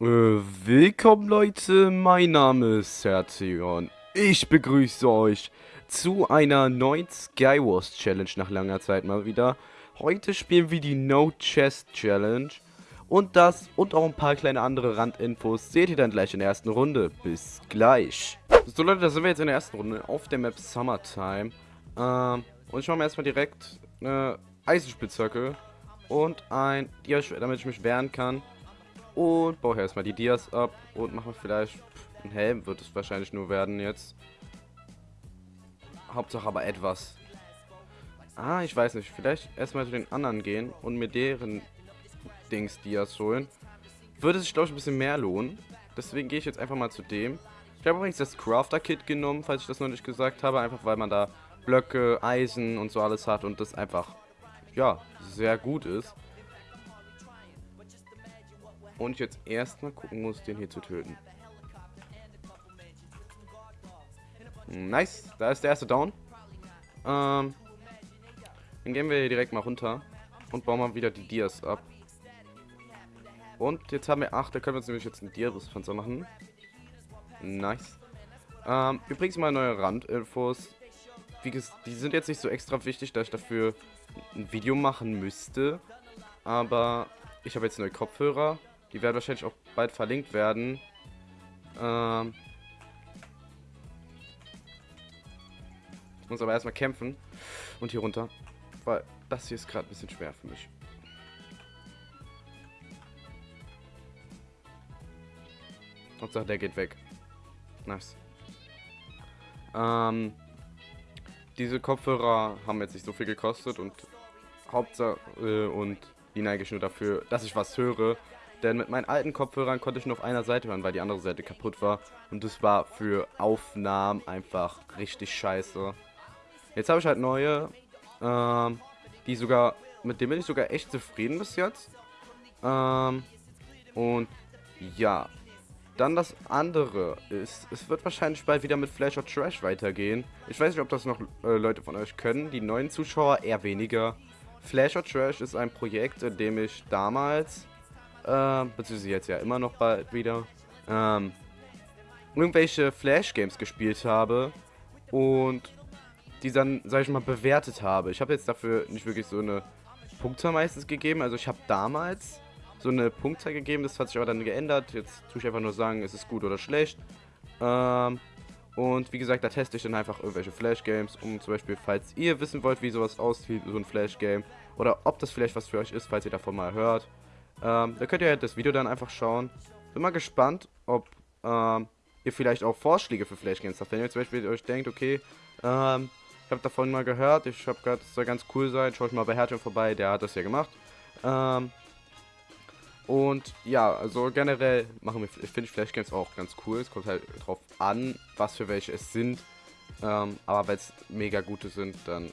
Äh, willkommen Leute, mein Name ist Sertion. Ich begrüße euch zu einer neuen Skywars Challenge nach langer Zeit mal wieder. Heute spielen wir die No Chest Challenge. Und das und auch ein paar kleine andere Randinfos seht ihr dann gleich in der ersten Runde. Bis gleich. So Leute, da sind wir jetzt in der ersten Runde auf der Map Summertime. Ähm, und ich mache mir erstmal direkt eine Eisenspitzhacke und ein Diaschwert, damit ich mich wehren kann. Und baue erstmal die Dias ab und mache vielleicht ein Helm, wird es wahrscheinlich nur werden jetzt. Hauptsache aber etwas. Ah, ich weiß nicht. Vielleicht erstmal zu den anderen gehen und mir deren Dings Dias holen. Würde sich, glaube ich, ein bisschen mehr lohnen. Deswegen gehe ich jetzt einfach mal zu dem. Ich habe übrigens das Crafter-Kit genommen, falls ich das noch nicht gesagt habe. Einfach weil man da Blöcke, Eisen und so alles hat und das einfach, ja, sehr gut ist. Und ich jetzt erstmal gucken muss, den hier zu töten. Nice, da ist der erste Down. Ähm, dann gehen wir hier direkt mal runter und bauen mal wieder die Dias ab. Und jetzt haben wir 8, da können wir uns nämlich jetzt ein Dias-Panzer machen. Nice. Ähm, übrigens mal neue Randinfos. Die sind jetzt nicht so extra wichtig, dass ich dafür ein Video machen müsste. Aber ich habe jetzt neue Kopfhörer die werden wahrscheinlich auch bald verlinkt werden. Ähm muss aber erstmal kämpfen. Und hier runter. Weil das hier ist gerade ein bisschen schwer für mich. Hauptsache der geht weg. Nice. Ähm, diese Kopfhörer haben jetzt nicht so viel gekostet und Hauptsache äh, und die neige ich nur dafür, dass ich was höre denn mit meinen alten Kopfhörern konnte ich nur auf einer Seite hören, weil die andere Seite kaputt war. Und das war für Aufnahmen einfach richtig scheiße. Jetzt habe ich halt neue, ähm, die sogar, mit denen bin ich sogar echt zufrieden bis jetzt. Ähm, und ja, dann das andere ist, es wird wahrscheinlich bald wieder mit Flash or Trash weitergehen. Ich weiß nicht, ob das noch äh, Leute von euch können. Die neuen Zuschauer eher weniger. Flash or Trash ist ein Projekt, in dem ich damals äh, beziehungsweise jetzt ja immer noch bald wieder, ähm, irgendwelche Flash-Games gespielt habe und die dann, sag ich mal, bewertet habe. Ich habe jetzt dafür nicht wirklich so eine Punktzahl meistens gegeben. Also ich habe damals so eine Punktzahl gegeben, das hat sich aber dann geändert. Jetzt tue ich einfach nur sagen, ist es gut oder schlecht. Ähm, und wie gesagt, da teste ich dann einfach irgendwelche Flash-Games, um zum Beispiel, falls ihr wissen wollt, wie sowas aussieht, so ein Flash-Game, oder ob das vielleicht was für euch ist, falls ihr davon mal hört, ähm, da könnt ihr das Video dann einfach schauen. Bin mal gespannt, ob ähm, ihr vielleicht auch Vorschläge für Flash Games habt. Wenn ihr zum Beispiel euch denkt, okay, ähm, ich habe davon mal gehört, ich habe gehört, es soll ganz cool sein, schaut mal bei Hertha vorbei, der hat das ja gemacht. Ähm, und ja, also generell machen wir, ich finde Flash Games auch ganz cool. Es kommt halt drauf an, was für welche es sind. Ähm, aber wenn es mega gute sind, dann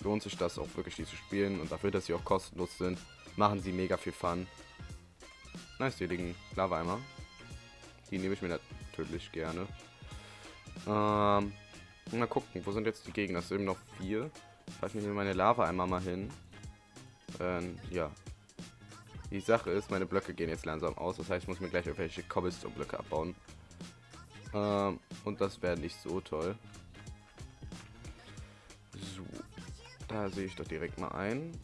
lohnt sich das auch wirklich, die zu spielen. Und dafür, dass sie auch kostenlos sind, machen sie mega viel Fun. Nice, hier liegen Lava-Eimer. Die nehme ich mir natürlich gerne. Ähm, mal gucken, wo sind jetzt die Gegner? Es sind eben noch vier. Ich mir meine Lava-Eimer mal hin. Ähm, ja. Die Sache ist, meine Blöcke gehen jetzt langsam aus. Das heißt, ich muss mir gleich irgendwelche Cobblestone-Blöcke abbauen. Ähm, und das wäre nicht so toll. So. Da sehe ich doch direkt mal ein.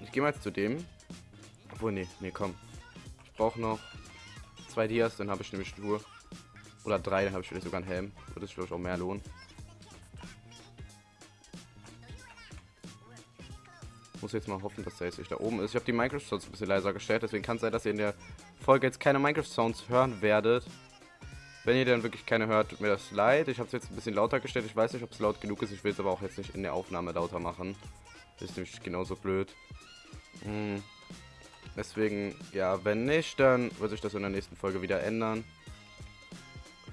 Ich gehe mal zu dem. Obwohl, nee, nee, komm. Ich brauche noch zwei Dias, dann habe ich nämlich nur. Oder drei, dann habe ich vielleicht sogar einen Helm. Würde es vielleicht auch mehr lohnen. Muss jetzt mal hoffen, dass der jetzt nicht da oben ist. Ich habe die Minecraft-Sounds ein bisschen leiser gestellt, deswegen kann es sein, dass ihr in der Folge jetzt keine Minecraft-Sounds hören werdet. Wenn ihr dann wirklich keine hört, tut mir das leid. Ich habe es jetzt ein bisschen lauter gestellt. Ich weiß nicht, ob es laut genug ist. Ich will es aber auch jetzt nicht in der Aufnahme lauter machen. Das ist nämlich genauso blöd. Hm. Deswegen, ja, wenn nicht, dann wird sich das in der nächsten Folge wieder ändern.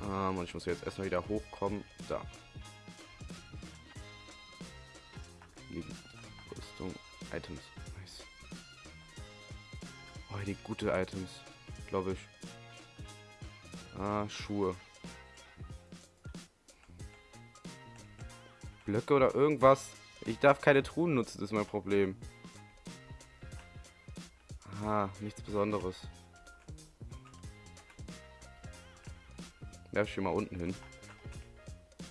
Ähm, und ich muss jetzt erstmal wieder hochkommen. Da. Rüstung. Items. Nice. Oh, die gute Items. Glaube ich. Ah, Schuhe. Blöcke oder irgendwas. Ich darf keine Truhen nutzen, das ist mein Problem. Aha, nichts Besonderes. Werf ich hier mal unten hin.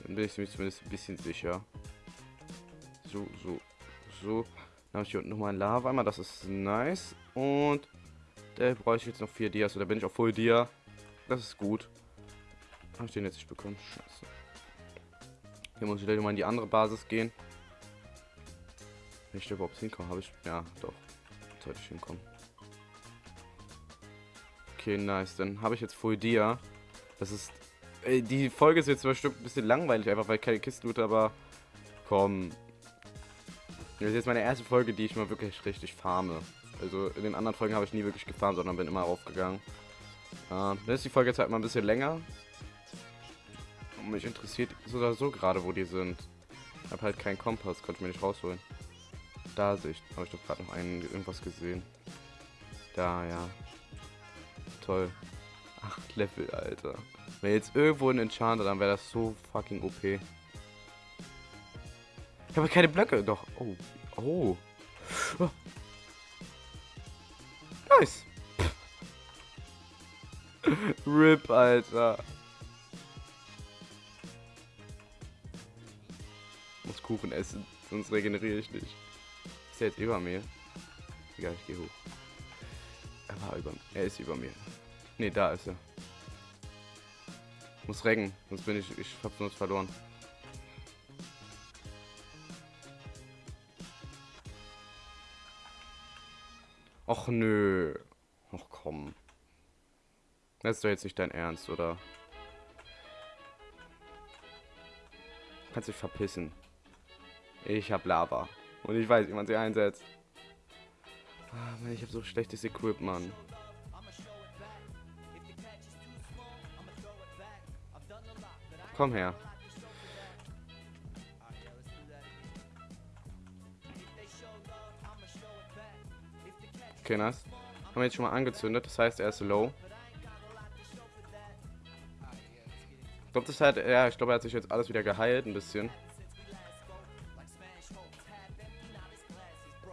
Dann bin ich mir zumindest ein bisschen sicher. So, so, so. Dann habe ich hier unten nochmal ein Lava einmal. Das ist nice. Und der brauche ich jetzt noch vier Dias. Oder bin ich auf voll Dia? Das ist gut. Habe ich den jetzt nicht bekommen? Scheiße. Hier muss ich gleich mal in die andere Basis gehen. Wenn ich da überhaupt hinkomme, habe ich. Ja, doch. Sollte ich hinkommen. Okay, nice. Dann habe ich jetzt Full Dia. Das ist. Ey, die Folge ist jetzt bestimmt ein bisschen langweilig, einfach weil keine Kisten loote, aber. Komm. Das ist jetzt meine erste Folge, die ich mal wirklich richtig farme. Also in den anderen Folgen habe ich nie wirklich gefahren, sondern bin immer raufgegangen. Äh, dann ist die Folge jetzt halt mal ein bisschen länger. Und mich interessiert so oder so gerade, wo die sind. Ich habe halt keinen Kompass, konnte ich mir nicht rausholen. Da sehe ich, habe ich doch gerade noch einen, irgendwas gesehen. Da, ja. Toll. Acht Level, Alter. Wenn jetzt irgendwo ein Enchanter, dann wäre das so fucking OP. Ich habe keine Blöcke. Doch. Oh. Oh. oh. Nice. RIP, Alter. Muss Kuchen essen, sonst regeneriere ich nicht. Ist er jetzt über mir? Egal, ich gehe hoch. Er war über mir. Er ist über mir. Ne, da ist er. Muss reggen, sonst bin ich, ich hab sonst verloren. Och nö. Och komm. Das ist doch jetzt nicht dein Ernst, oder? Kannst dich verpissen. Ich hab Lava. Und ich weiß, wie man sie einsetzt. Ah, Mann, ich habe so schlechtes Equip, Mann. Komm her. Okay, nice. Haben wir jetzt schon mal angezündet, das heißt, er ist low. Ich glaube, das hat, ja, ich glaube, er hat sich jetzt alles wieder geheilt, ein bisschen.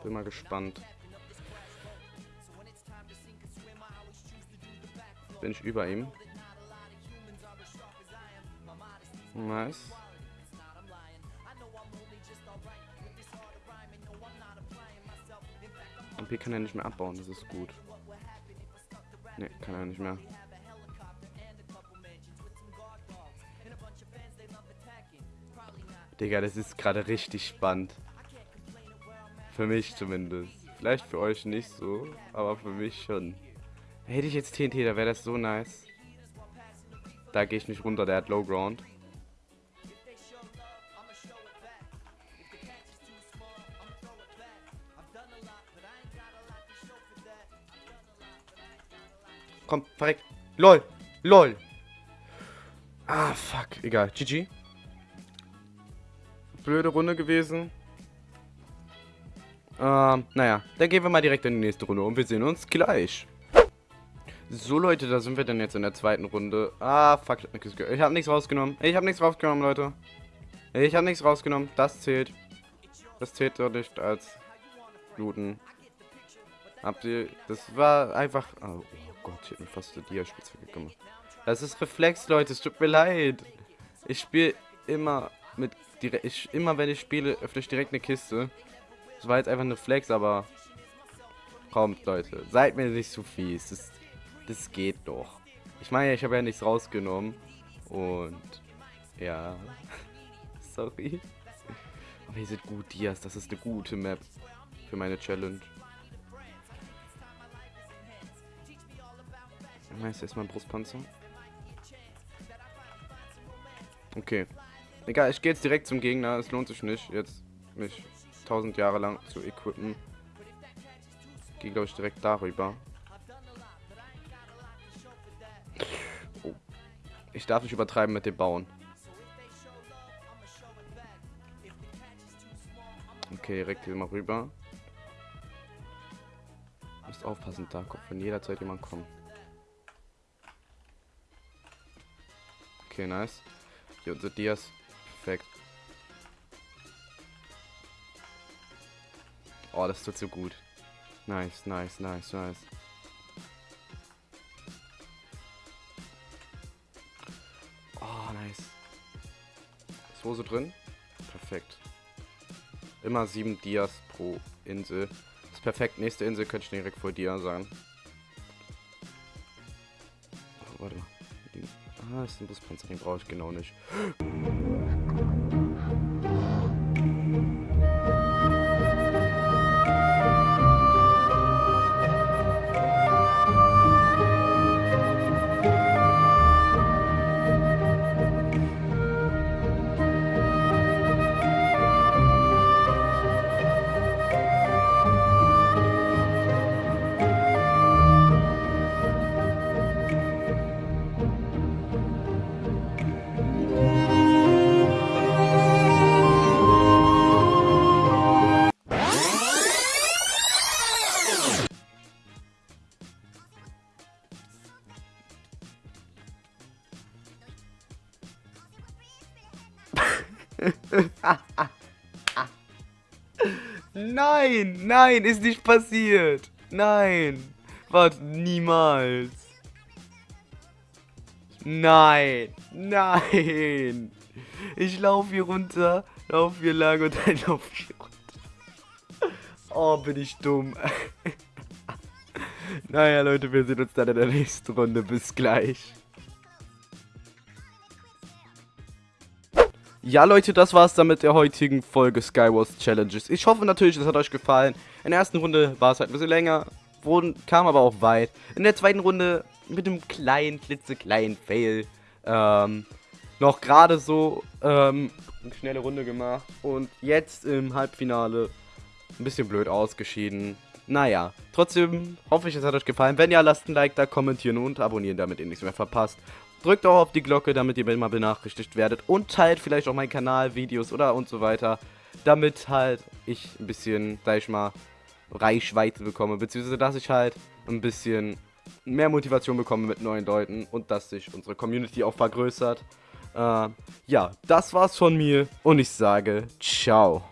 Bin mal gespannt. Bin ich über ihm. Nice. Und B kann er nicht mehr abbauen, das ist gut. Ne, kann er nicht mehr. Digga, das ist gerade richtig spannend. Für mich zumindest. Vielleicht für euch nicht so, aber für mich schon. Hätte ich jetzt TNT, da wäre das so nice. Da gehe ich nicht runter, der hat Low Ground. Komm, verreck. LOL. LOL. Ah, fuck. Egal. GG. Blöde Runde gewesen. Ähm, naja. Dann gehen wir mal direkt in die nächste Runde und wir sehen uns gleich. So, Leute, da sind wir dann jetzt in der zweiten Runde. Ah, fuck. Ich habe nichts rausgenommen. Ich habe nichts rausgenommen, Leute. Ich habe nichts rausgenommen. Das zählt. Das zählt doch nicht als Looten. Habt ihr... Das war einfach... Oh, Gott, ich hätte mir fast die Dia-Spitzhacke gemacht. Das ist Reflex, Leute. Es tut mir leid. Ich spiele immer mit... Ich, immer wenn ich spiele, öffne ich direkt eine Kiste. Das war jetzt einfach ein Reflex, aber... Kommt, Leute. Seid mir nicht zu fies. Das, das geht doch. Ich meine, ich habe ja nichts rausgenommen. Und... Ja... Sorry. Aber ihr seid gut, Dias. Das ist eine gute Map für meine Challenge. Nice, erstmal Brustpanzer. Okay. Egal, ich gehe jetzt direkt zum Gegner. Es lohnt sich nicht, jetzt mich tausend Jahre lang zu equippen. Gehe, glaube ich, direkt darüber. Oh. Ich darf nicht übertreiben mit dem Bauen. Okay, direkt hier mal rüber. Müsst aufpassen, da kommt von jederzeit jemand kommen. Okay, nice. Hier unser Dias. Perfekt. Oh, das tut so gut. Nice, nice, nice, nice. Ist Hose drin? Perfekt. Immer sieben Dias pro Insel. Das ist perfekt. Nächste Insel könnte ich direkt vor Dia sagen. Oh, warte mal. Ah, das ist ein Buspanzer. Den brauche ich genau nicht. Nein, nein, ist nicht passiert. Nein. Warte, niemals. Nein, nein. Ich laufe hier runter, laufe hier lang und dann laufe ich hier runter. Oh, bin ich dumm. naja, Leute, wir sehen uns dann in der nächsten Runde. Bis gleich. Ja, Leute, das war's dann mit der heutigen Folge Skywars Challenges. Ich hoffe natürlich, es hat euch gefallen. In der ersten Runde war es halt ein bisschen länger, wurden, kam aber auch weit. In der zweiten Runde mit einem kleinen, klitzekleinen Fail. Ähm, noch gerade so ähm, eine schnelle Runde gemacht. Und jetzt im Halbfinale ein bisschen blöd ausgeschieden. Naja, trotzdem hoffe ich, es hat euch gefallen. Wenn ja, lasst ein Like da, kommentieren und abonnieren, damit ihr nichts mehr verpasst. Drückt auch auf die Glocke, damit ihr immer benachrichtigt werdet. Und teilt vielleicht auch meinen Kanal, Videos oder und so weiter. Damit halt ich ein bisschen, sag ich mal, Reichweite bekomme. Beziehungsweise, dass ich halt ein bisschen mehr Motivation bekomme mit neuen Leuten. Und dass sich unsere Community auch vergrößert. Äh, ja, das war's von mir. Und ich sage, ciao.